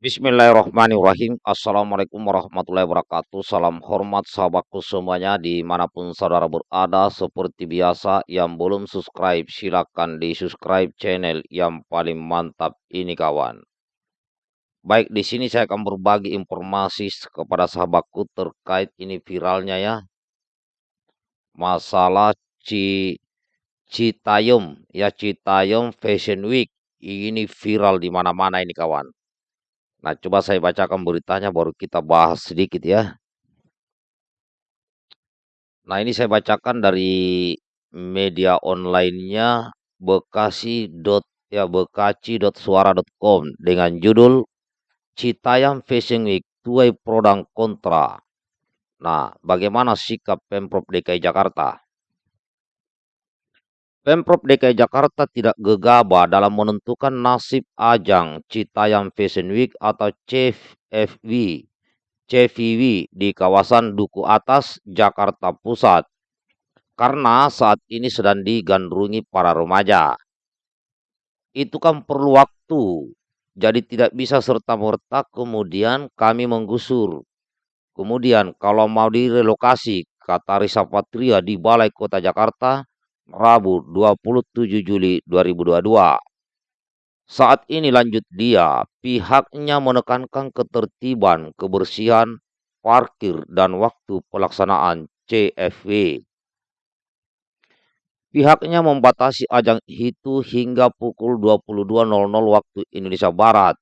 Bismillahirrahmanirrahim. Assalamualaikum warahmatullahi wabarakatuh. Salam hormat sahabatku semuanya di mana pun saudara berada. Seperti biasa yang belum subscribe silakan di subscribe channel yang paling mantap ini kawan. Baik di sini saya akan berbagi informasi kepada sahabatku terkait ini viralnya ya. Masalah Ci Citayum ya Citayum Fashion Week ini viral di mana-mana ini kawan Nah, coba saya bacakan beritanya baru kita bahas sedikit ya. Nah, ini saya bacakan dari media online-nya bekasi. ya bekasi.suara.com dengan judul Citayam Fashion Week tuai pro dan kontra. Nah, bagaimana sikap Pemprov DKI Jakarta? Pemprov DKI Jakarta tidak gegabah dalam menentukan nasib ajang Citayam Fashion Week atau CFV, CVW di kawasan Duku Atas, Jakarta Pusat. Karena saat ini sedang digandrungi para remaja. Itu kan perlu waktu, jadi tidak bisa serta-merta kemudian kami menggusur. Kemudian kalau mau direlokasi, kata Risa Patria di Balai Kota Jakarta, Rabu 27 Juli 2022. Saat ini lanjut dia, pihaknya menekankan ketertiban, kebersihan, parkir, dan waktu pelaksanaan CFW. Pihaknya membatasi ajang itu hingga pukul 22.00 waktu Indonesia Barat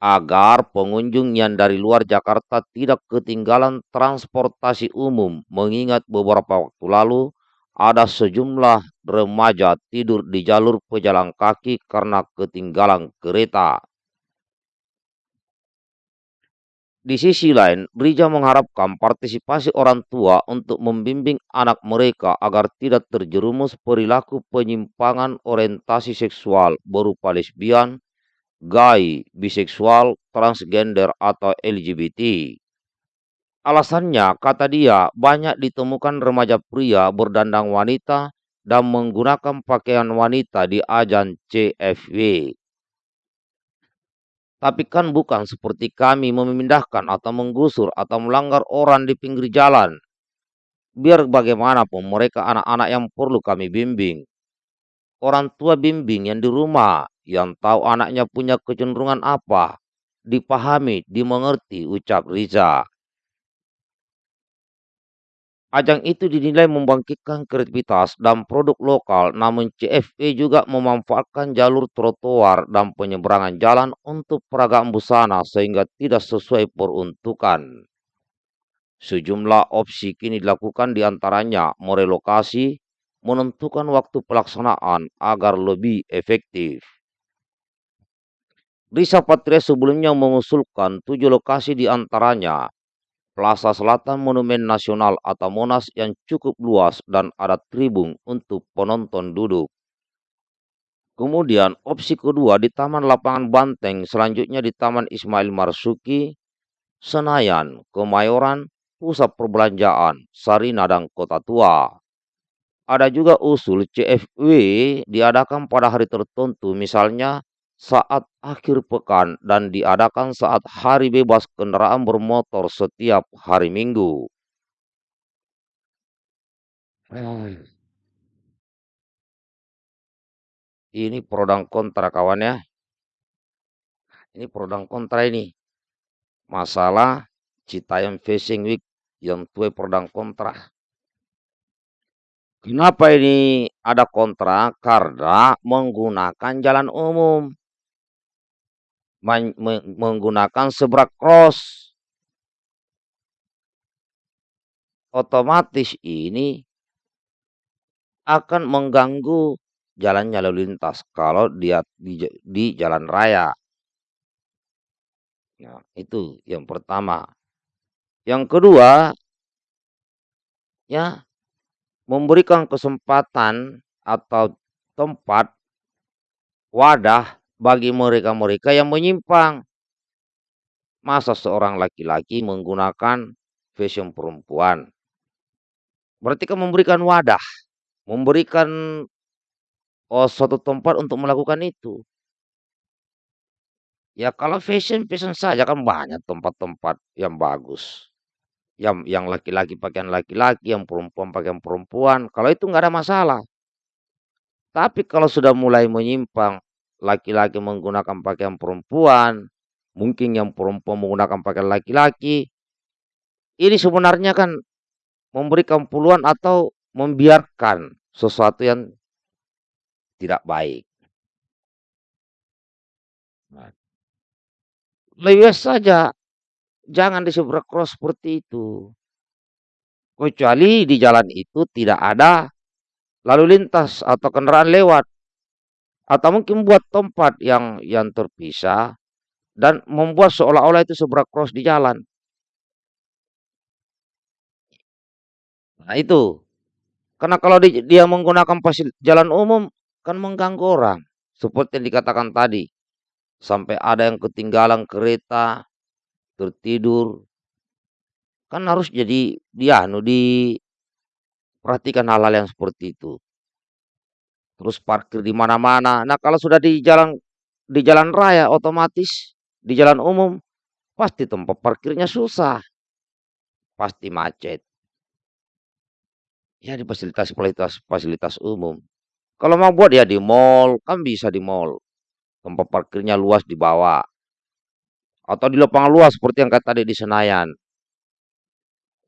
agar pengunjung yang dari luar Jakarta tidak ketinggalan transportasi umum mengingat beberapa waktu lalu ada sejumlah remaja tidur di jalur pejalan kaki karena ketinggalan kereta. Di sisi lain, Brija mengharapkan partisipasi orang tua untuk membimbing anak mereka agar tidak terjerumus perilaku penyimpangan orientasi seksual berupa lesbian, gay, biseksual, transgender, atau LGBT. Alasannya, kata dia, banyak ditemukan remaja pria berdandang wanita dan menggunakan pakaian wanita di ajang CFW. Tapi kan bukan seperti kami memindahkan atau menggusur atau melanggar orang di pinggir jalan. Biar bagaimanapun mereka anak-anak yang perlu kami bimbing. Orang tua bimbing yang di rumah, yang tahu anaknya punya kecenderungan apa, dipahami, dimengerti, ucap Riza. Ajang itu dinilai membangkitkan kreativitas dan produk lokal, namun CFE juga memanfaatkan jalur trotoar dan penyeberangan jalan untuk peragaan busana sehingga tidak sesuai peruntukan. Sejumlah opsi kini dilakukan di antaranya merelokasi, menentukan waktu pelaksanaan agar lebih efektif. Risa Patria sebelumnya mengusulkan tujuh lokasi di antaranya Plaza Selatan Monumen Nasional atau Monas yang cukup luas dan ada tribun untuk penonton duduk. Kemudian opsi kedua di Taman Lapangan Banteng, selanjutnya di Taman Ismail Marsuki, Senayan, Kemayoran, Pusat Perbelanjaan, Sarina dan Kota Tua. Ada juga usul CFW diadakan pada hari tertentu misalnya saat akhir pekan dan diadakan saat hari bebas kendaraan bermotor setiap hari Minggu. Ini pro kontra kawan ya. Ini pro kontra ini. Masalah Citayam Facing Week yang tuai pro kontra. Kenapa ini ada kontra? Karena menggunakan jalan umum menggunakan sebrak cross. Otomatis ini akan mengganggu jalannya lalu lintas kalau dia di, di jalan raya. Nah, itu yang pertama. Yang kedua, ya memberikan kesempatan atau tempat wadah bagi mereka-mereka yang menyimpang. Masa seorang laki-laki menggunakan fashion perempuan? Berarti kan memberikan wadah, memberikan oh, suatu tempat untuk melakukan itu. Ya kalau fashion, fashion saja kan banyak tempat-tempat yang bagus. Yang yang laki-laki pakaian laki-laki, yang perempuan pakaian perempuan. Kalau itu nggak ada masalah. Tapi kalau sudah mulai menyimpang, laki-laki menggunakan pakaian perempuan, mungkin yang perempuan menggunakan pakaian laki-laki, ini sebenarnya kan memberikan peluang atau membiarkan sesuatu yang tidak baik. Nah, lebih saja jangan diseberang cross seperti itu. Kecuali di jalan itu tidak ada lalu lintas atau kendaraan lewat. Atau mungkin buat tempat yang yang terpisah dan membuat seolah-olah itu seberang cross di jalan. Nah itu. Karena kalau di, dia menggunakan jalan umum kan mengganggu orang. Seperti yang dikatakan tadi. Sampai ada yang ketinggalan kereta, tertidur. Kan harus jadi dia anu di perhatikan hal-hal yang seperti itu. Terus parkir di mana-mana. Nah, kalau sudah di jalan di jalan raya otomatis di jalan umum pasti tempat parkirnya susah. Pasti macet. Ya di fasilitas-fasilitas fasilitas umum. Kalau mau buat ya di mall, kan bisa di mall. Tempat parkirnya luas di bawah. Atau di lapangan luas seperti yang kata tadi di Senayan.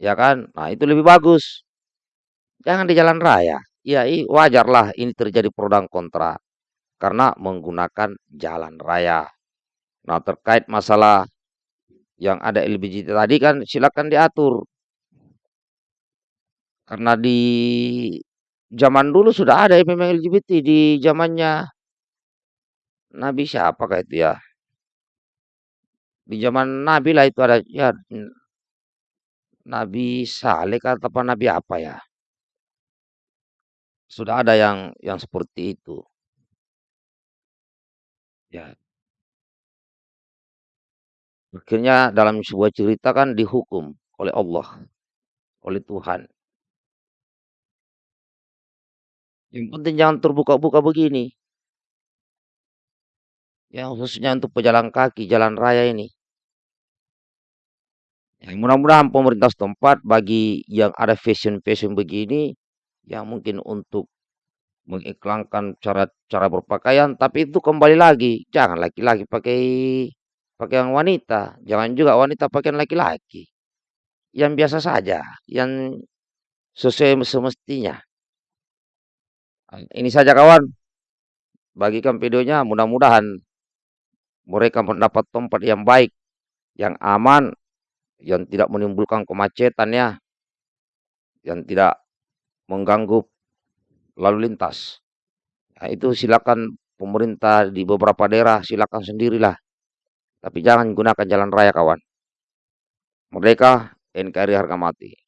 Ya kan? Nah, itu lebih bagus. Jangan di jalan raya. Ya, wajarlah ini terjadi pro dan kontra. Karena menggunakan jalan raya. Nah, terkait masalah yang ada LGBT tadi kan silakan diatur. Karena di zaman dulu sudah ada memang LGBT di zamannya Nabi siapa kayak itu ya? Di zaman Nabi lah itu ada ya Nabi Saleh atau Nabi apa ya? Sudah ada yang yang seperti itu. Ya. Akhirnya dalam sebuah cerita kan dihukum oleh Allah, oleh Tuhan. Yang penting jangan terbuka-buka begini. Yang khususnya untuk pejalan kaki, jalan raya ini. Ya, mudah-mudahan pemerintah setempat bagi yang ada fashion-fashion begini, yang mungkin untuk mengiklankan cara cara berpakaian, tapi itu kembali lagi, jangan laki-laki pakai pakaian wanita, jangan juga wanita pakaian laki-laki. Yang biasa saja, yang sesuai semestinya. Ini saja kawan. Bagikan videonya mudah-mudahan mereka mendapat tempat yang baik, yang aman, yang tidak menimbulkan kemacetan ya. Yang tidak mengganggu lalu lintas. Nah, itu silakan pemerintah di beberapa daerah silakan sendirilah. Tapi jangan gunakan jalan raya kawan. Merdeka NKRI harga mati.